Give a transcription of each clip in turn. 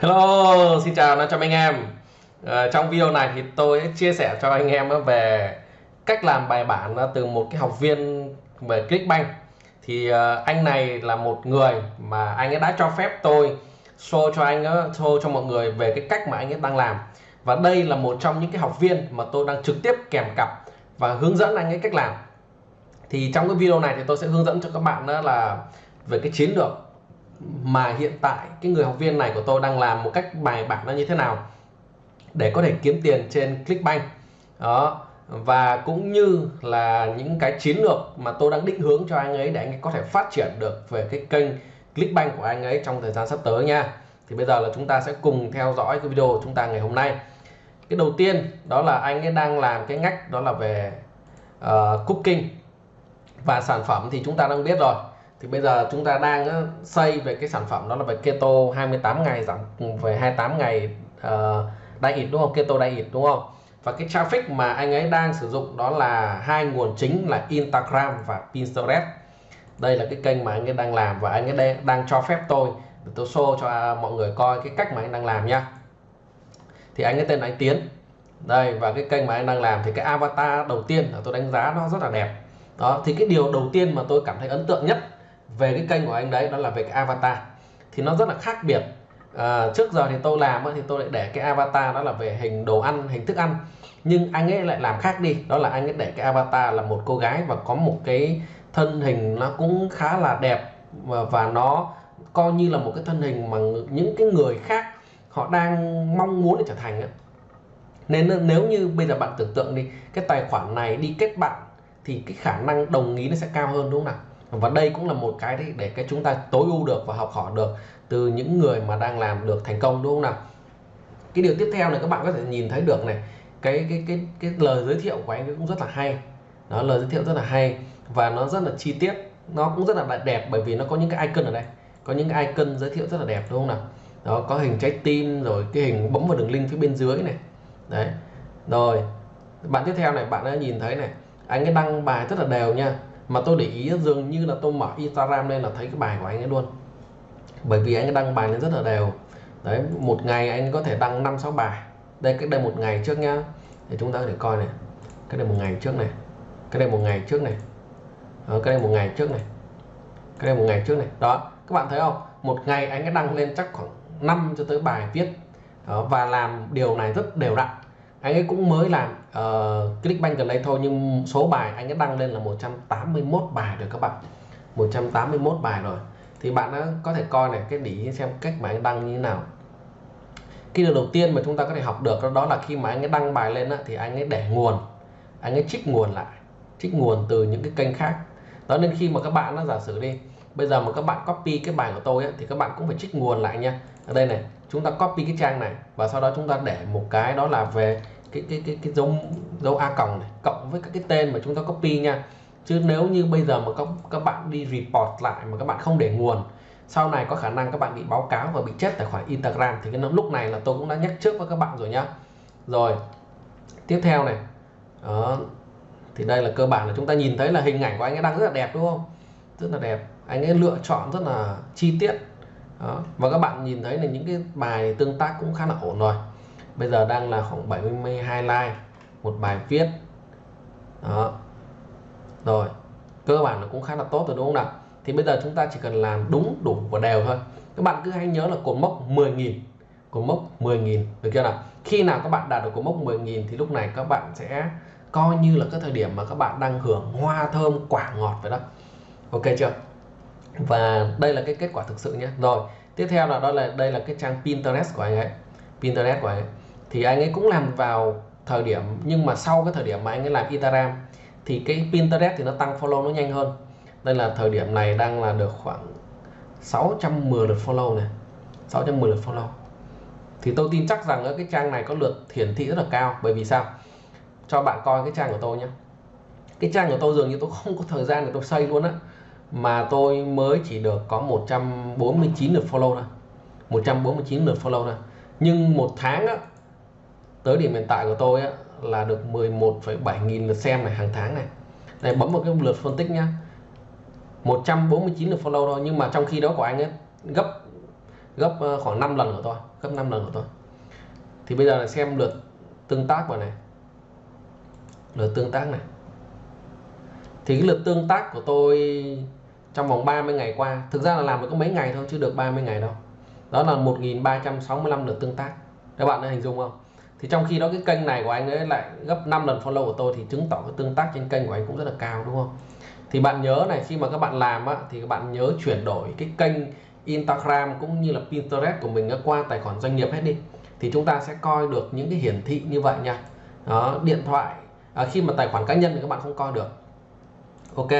Hello, xin chào cho anh em. À, trong video này thì tôi chia sẻ cho anh em về cách làm bài bản từ một cái học viên về Clickbank. Thì ờ, anh này là một người mà anh ấy đã cho phép tôi show cho anh ấy, show cho mọi người về cái cách mà anh ấy đang làm. Và đây là một trong những cái học viên mà tôi đang trực tiếp kèm cặp và hướng dẫn anh ấy cách làm. Thì trong cái video này thì tôi sẽ hướng dẫn cho các bạn đó là về cái chiến lược mà hiện tại cái người học viên này của tôi đang làm một cách bài bản nó như thế nào để có thể kiếm tiền trên Clickbank. Đó và cũng như là những cái chiến lược mà tôi đang định hướng cho anh ấy để anh ấy có thể phát triển được về cái kênh Clickbank của anh ấy trong thời gian sắp tới nha. Thì bây giờ là chúng ta sẽ cùng theo dõi cái video của chúng ta ngày hôm nay. Cái đầu tiên đó là anh ấy đang làm cái ngách đó là về uh, cooking và sản phẩm thì chúng ta đang biết rồi thì bây giờ chúng ta đang ờ, xây về cái sản phẩm đó là về keto 28 ngày giảm ừ, về 28 ngày ờ, uh, diet đúng không? Keto diet đúng không? Và cái traffic mà anh ấy đang sử dụng đó là hai nguồn chính là Instagram và Pinterest. Đây là cái kênh mà anh ấy đang làm và anh ấy đang cho phép tôi để tôi show cho à, mọi người coi cái cách mà anh đang làm nha. Thì anh ấy tên là anh Tiến. Đây và cái kênh mà anh đang làm thì cái avatar đầu tiên là tôi đánh giá nó rất là đẹp. Đó thì cái điều đầu tiên mà tôi cảm thấy ấn tượng nhất về cái kênh của anh đấy đó là về cái avatar. Thì nó rất là khác biệt. À, trước giờ thì tôi làm thì tôi lại để cái avatar đó là về hình đồ ăn hình thức ăn. Nhưng anh ấy lại làm khác đi. Đó là anh ấy để cái avatar là một cô gái và có một cái thân hình nó cũng khá là đẹp và, và nó coi như là một cái thân hình mà những cái người khác họ đang mong muốn để trở thành ấy. nên nếu như bây giờ bạn tưởng tượng đi cái tài khoản này đi kết bạn thì cái khả năng đồng ý nó sẽ cao hơn đúng không nào? Và đây cũng là một cái để cái chúng ta tối ưu được và học hỏi được từ những người mà đang làm được thành công, đúng không nào? Cái điều tiếp theo này các bạn có thể nhìn thấy được này, cái cái cái cái lời giới thiệu của anh ấy cũng rất là hay. Đó, lời giới thiệu rất là hay và nó rất là chi tiết, nó cũng rất là đẹp bởi vì nó có những cái icon ở đây, có những cái icon giới thiệu rất là đẹp, đúng không nào? Đó, có hình trái tim rồi cái hình bấm vào đường link phía bên dưới này. Đấy, rồi, bạn tiếp theo này, bạn đã nhìn thấy này, anh ấy đăng bài rất là đều nha mà tôi để ý dường như là tôi mở Instagram lên là thấy cái bài của anh ấy luôn. Bởi vì anh ấy đăng bài lên rất là đều. Đấy một ngày anh có thể đăng năm sáu bài. Đây cách đây một ngày trước nhá. Để chúng ta có thể coi này. Cái đây một ngày trước này. Cái đây một ngày trước này. Đó, cái đây một ngày trước này. Cái đây một ngày trước này. Đó các bạn thấy không? Một ngày anh ấy đăng lên chắc khoảng 5 cho tới bài viết. Đó, và làm điều này rất đều đặn. Anh ấy cũng mới làm Ờ, uh, Clickbank gần đây thôi nhưng số bài anh ấy đăng lên là 181 bài rồi các bạn. 181 bài rồi. Thì bạn đã có thể coi này cái để xem cách mà anh đăng như thế nào. Cái điều đầu tiên mà chúng ta có thể học được đó là khi mà anh ấy đăng bài lên thì anh ấy để nguồn. Anh ấy trích nguồn lại trích nguồn từ những cái kênh khác. Đó nên khi mà các bạn nó giả sử đi bây giờ mà các bạn copy cái bài của tôi ấy, thì các bạn cũng phải trích nguồn lại nha. Ở đây này chúng ta copy cái trang này và sau đó chúng ta để một cái đó là về cái cái cái cái dấu dấu a còng này, cộng với các cái tên mà chúng ta copy nha. Chứ nếu như bây giờ mà các các bạn đi report lại mà các bạn không để nguồn, sau này có khả năng các bạn bị báo cáo và bị chết tài khoản Instagram, thì cái lúc này là tôi cũng đã nhắc trước với các bạn rồi nhá. Rồi, tiếp theo này. Đó, thì đây là cơ bản là chúng ta nhìn thấy là hình ảnh của anh ấy đang rất là đẹp, đúng không? Rất là đẹp. Anh ấy lựa chọn rất là chi tiết. Đó. và các bạn nhìn thấy là những cái bài tương tác cũng khá là ổn rồi bây giờ đang là khoảng 72 like, một bài viết. Đó. Rồi, cơ bản nó cũng khá là tốt rồi, đúng không nào? Thì bây giờ chúng ta chỉ cần làm đúng, đủ và đều thôi. Các bạn cứ hãy nhớ là cột mốc 10.000 cột mốc 10.000 được chưa nào? Khi nào các bạn đạt được cột mốc 10.000 thì lúc này các bạn sẽ coi như là cái thời điểm mà các bạn đang hưởng hoa thơm, quả ngọt vậy đó. Ok chưa? Và đây là cái kết quả thực sự nhé. Rồi, tiếp theo là đó là, đây là cái trang Pinterest của anh ấy. Pinterest của anh ấy thì anh ấy cũng làm vào thời điểm nhưng mà sau cái thời điểm mà anh ấy làm Instagram thì cái Pinterest thì nó tăng follow nó nhanh hơn. Đây là thời điểm này đang là được khoảng 610 lượt follow này 610 lượt follow. Thì tôi tin chắc rằng cái trang này có lượt hiển thị rất là cao. Bởi vì sao? Cho bạn coi cái trang của tôi nhé cái trang của tôi dường như tôi không có thời gian để tôi xây luôn á. Mà tôi mới chỉ được có 149 lượt follow thôi. 149 lượt follow thôi. Nhưng một tháng á, tới điểm hiện tại của tôi á, là được 11,7 nghìn lượt xem này hàng tháng này. Này bấm vào cái lượt phân tích nhá. 149 lượt follow thôi nhưng mà trong khi đó của anh ấy gấp gấp ờ, khoảng 5 lần của tôi gấp 5 lần của tôi. Thì bây giờ là xem lượt tương tác vào này. Lượt tương tác này. Thì cái lượt tương tác của tôi trong vòng 30 ngày qua thực ra là làm được có mấy ngày thôi chứ được 30 ngày đâu. Đó là 1365 lượt tương tác. Các bạn đã hình dung không? Thì trong khi đó cái kênh này của anh ấy lại gấp 5 lần follow của tôi thì chứng tỏ cái tương tác trên kênh của anh cũng rất là cao đúng không? Thì bạn nhớ này khi mà các bạn làm á, thì các bạn nhớ chuyển đổi cái kênh Instagram cũng như là Pinterest của mình qua tài khoản doanh nghiệp hết đi. Thì chúng ta sẽ coi được những cái hiển thị như vậy nha. Đó điện thoại. À, khi mà tài khoản cá nhân thì các bạn không coi được. Ok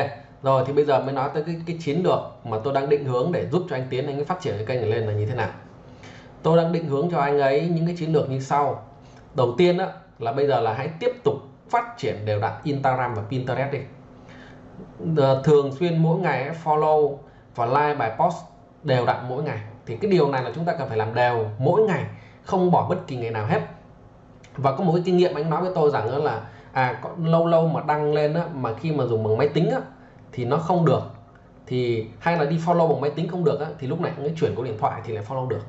rồi thì bây giờ mới nói tới cái, cái chiến lược mà tôi đang định hướng để giúp cho anh tiến anh ấy phát triển cái kênh này lên là như thế nào. Tôi đang định hướng cho anh ấy những cái chiến lược như sau đầu tiên á, là bây giờ là hãy tiếp tục phát triển đều đặn Instagram và Pinterest đi. Ờ, thường xuyên mỗi ngày follow và like bài post đều đặn mỗi ngày. Thì cái điều này là chúng ta cần phải làm đều mỗi ngày không bỏ bất kỳ ngày nào hết. Và có một cái kinh nghiệm anh nói với tôi rằng là à có lâu lâu mà đăng lên á, mà khi mà dùng bằng máy tính á, thì nó không được. Thì hay là đi follow bằng máy tính không được á, thì lúc này anh chuyển qua điện thoại thì lại follow được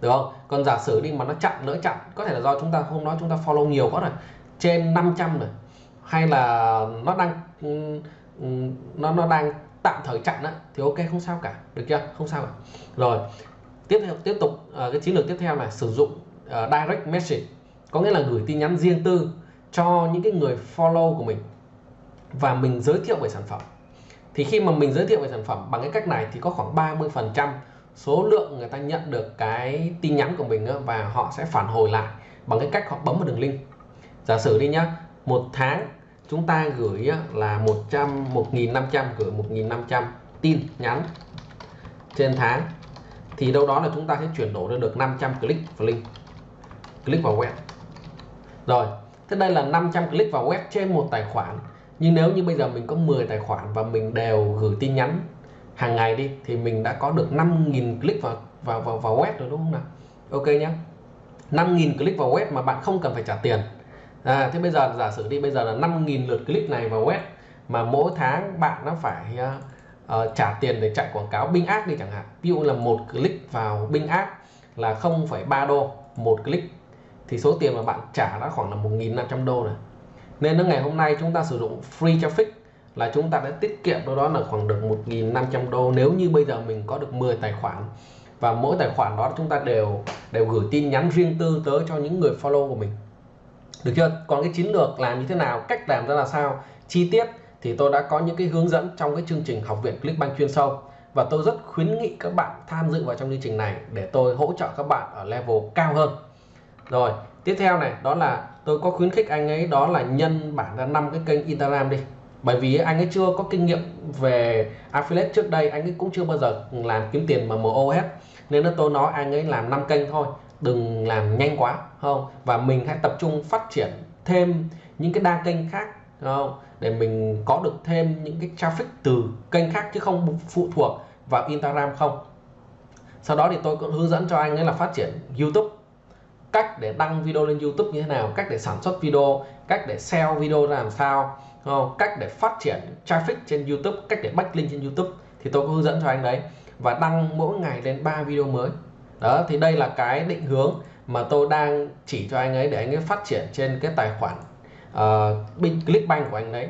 được không? Còn giả sử đi mà nó chặn lỡ chặn có thể là do chúng ta hôm đó chúng ta follow nhiều quá rồi trên 500 rồi hay là nó đang ừ, nó nó đang tạm thời chặn á thì ok không sao cả. Được chưa? Không sao cả. Rồi tiếp theo tiếp tục à, cái chiến lược tiếp theo là sử dụng uh, direct message có nghĩa là gửi tin nhắn riêng tư cho những cái người follow của mình và mình giới thiệu về sản phẩm. Thì khi mà mình giới thiệu về sản phẩm bằng cái cách này thì có khoảng 30 phần trăm số lượng người ta nhận được cái tin nhắn của mình và họ sẽ phản hồi lại bằng cái cách họ bấm vào đường link. Giả sử đi nhá, một tháng chúng ta gửi là 100 1.500 gửi 1.500 tin nhắn trên tháng, thì đâu đó là chúng ta sẽ chuyển đổi ra được 500 click vào link, click vào web. Rồi, thế đây là 500 click vào web trên một tài khoản, nhưng nếu như bây giờ mình có 10 tài khoản và mình đều gửi tin nhắn hàng ngày đi thì mình đã có được 5.000 click vào vào vào vào web rồi đúng không nào? Ok nhé 5.000 click vào web mà bạn không cần phải trả tiền. À, thế bây giờ giả sử đi bây giờ là 5.000 lượt click này vào web mà mỗi tháng bạn nó phải uh, uh, trả tiền để chạy quảng cáo Bing Ads đi chẳng hạn. Ví dụ là một click vào Bing Ads là 0,3 đô một click thì số tiền mà bạn trả đã khoảng là 1.500 đô rồi. Nên nó ngày hôm nay chúng ta sử dụng free traffic là chúng ta đã tiết kiệm đâu đó là khoảng được 1.500 đô nếu như bây giờ mình có được 10 tài khoản. Và mỗi tài khoản đó chúng ta đều đều gửi tin nhắn riêng tư tới cho những người follow của mình. Được chưa? Còn cái chiến lược làm như thế nào, cách làm ra là sao, chi tiết thì tôi đã có những cái hướng dẫn trong cái chương trình học viện Clickbank chuyên sâu. Và tôi rất khuyến nghị các bạn tham dự vào trong chương trình này để tôi hỗ trợ các bạn ở level cao hơn. Rồi, tiếp theo này, đó là tôi có khuyến khích anh ấy, đó là nhân bản ra năm cái kênh Instagram đi bởi vì anh ấy chưa có kinh nghiệm về affiliate trước đây, anh ấy cũng chưa bao giờ làm kiếm tiền mà MO hết nên là tôi nói anh ấy làm 5 kênh thôi, đừng làm nhanh quá, không và mình hãy tập trung phát triển thêm những cái đa kênh khác không? Để mình có được thêm những cái traffic từ kênh khác chứ không phụ thuộc vào Instagram không. Sau đó thì tôi cũng hướng dẫn cho anh ấy là phát triển YouTube. Cách để đăng video lên YouTube như thế nào, cách để sản xuất video, cách để sell video ra làm sao không? cách để phát triển traffic trên YouTube cách để backlink trên YouTube thì tôi có hướng dẫn cho anh đấy. Và đăng mỗi ngày lên 3 video mới. Đó thì đây là cái định hướng mà tôi đang chỉ cho anh ấy để anh ấy phát triển trên cái tài khoản uh, Clickbank của anh đấy.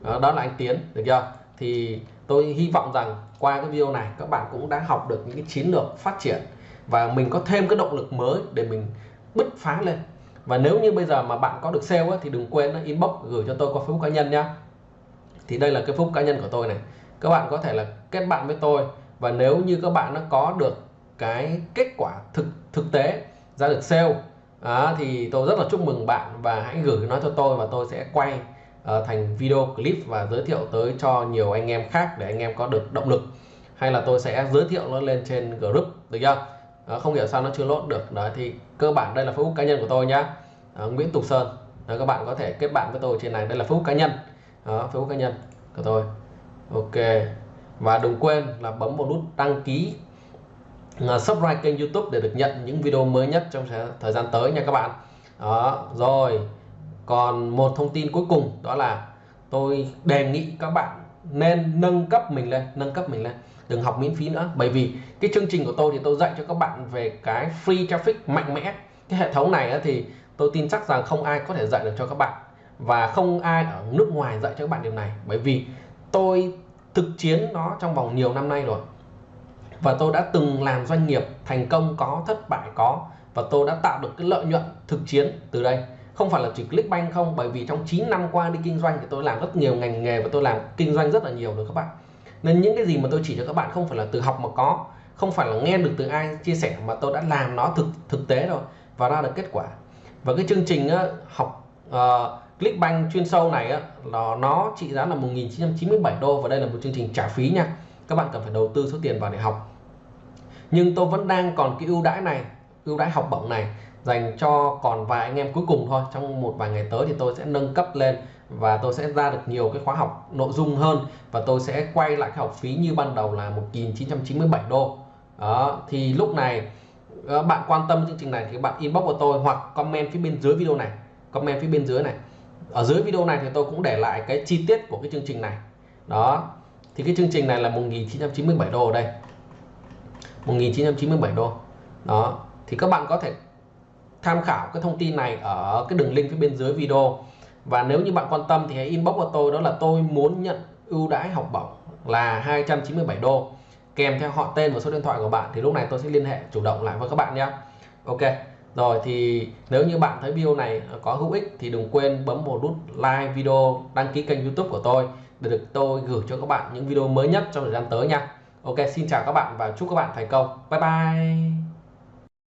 Đó, đó là anh Tiến được chưa? Thì tôi hy vọng rằng qua cái video này các bạn cũng đã học được những cái chiến lược phát triển và mình có thêm cái động lực mới để mình bứt phá lên và nếu như bây giờ mà bạn có được sale á, thì đừng quên inbox gửi cho tôi qua Facebook cá nhân nhá. Thì đây là cái Facebook cá nhân của tôi này. Các bạn có thể là kết bạn với tôi. Và nếu như các bạn nó có được cái kết quả thực thực tế ra được sale à, thì tôi rất là chúc mừng bạn. Và hãy gửi nó cho tôi và tôi sẽ quay uh, thành video clip và giới thiệu tới cho nhiều anh em khác để anh em có được động lực. Hay là tôi sẽ giới thiệu nó lên trên group được chưa? À, không hiểu sao nó chưa lốt được. Đó thì cơ bản đây là Facebook cá nhân của tôi nhá. À, Nguyễn Tục Sơn. Đó, các bạn có thể kết bạn với tôi trên này. Đây là Facebook cá nhân. Đó, Facebook cá nhân của tôi. Ok. Và đừng quên là bấm vào nút đăng ký uh, subscribe kênh YouTube để được nhận những video mới nhất trong thời gian tới nha các bạn. Đó rồi. Còn một thông tin cuối cùng đó là tôi đề nghị các bạn nên nâng cấp mình lên, nâng cấp mình lên. Đừng học miễn phí nữa. Bởi vì cái chương trình của tôi thì tôi dạy cho các bạn về cái free traffic mạnh mẽ. Cái hệ thống này thì tôi tin chắc rằng không ai có thể dạy được cho các bạn. Và không ai ở nước ngoài dạy cho các bạn điều này. Bởi vì tôi thực chiến nó trong vòng nhiều năm nay rồi. Và tôi đã từng làm doanh nghiệp thành công có, thất bại có. Và tôi đã tạo được cái lợi nhuận thực chiến từ đây không phải là chỉ Clickbank không bởi vì trong 9 năm qua đi kinh doanh thì tôi làm rất nhiều ngành nghề và tôi làm kinh doanh rất là nhiều được các bạn. Nên những cái gì mà tôi chỉ cho các bạn không phải là từ học mà có không phải là nghe được từ ai chia sẻ mà tôi đã làm nó thực thực tế rồi và ra được kết quả. Và cái chương trình á, học ờ, uh, Clickbank chuyên sâu này á, nó, nó trị giá là 1997 đô và đây là một chương trình trả phí nha. Các bạn cần phải đầu tư số tiền vào để học. Nhưng tôi vẫn đang còn cái ưu đãi này ưu đãi học bổng này dành cho còn vài anh em cuối cùng thôi. Trong một vài ngày tới thì tôi sẽ nâng cấp lên và tôi sẽ ra được nhiều cái khóa học nội dung hơn và tôi sẽ quay lại cái học phí như ban đầu là 1997 đô. Đó, thì lúc này ờ, bạn quan tâm chương trình này thì bạn inbox của tôi hoặc comment phía bên dưới video này, comment phía bên dưới này. Ở dưới video này thì tôi cũng để lại cái chi tiết của cái chương trình này. Đó, thì cái chương trình này là 1997 đô ở đây 1997 đô. Đó, thì các bạn có thể tham khảo cái thông tin này ở cái đường link phía bên dưới video. Và nếu như bạn quan tâm thì hãy inbox của tôi đó là tôi muốn nhận ưu đãi học bổng là 297 đô. Kèm theo họ tên và số điện thoại của bạn thì lúc này tôi sẽ liên hệ chủ động lại với các bạn nhé. Ok, rồi thì nếu như bạn thấy video này có hữu ích thì đừng quên bấm một nút like video, đăng ký kênh youtube của tôi để được tôi gửi cho các bạn những video mới nhất trong thời gian tới nha. Ok, xin chào các bạn và chúc các bạn thành công. Bye bye.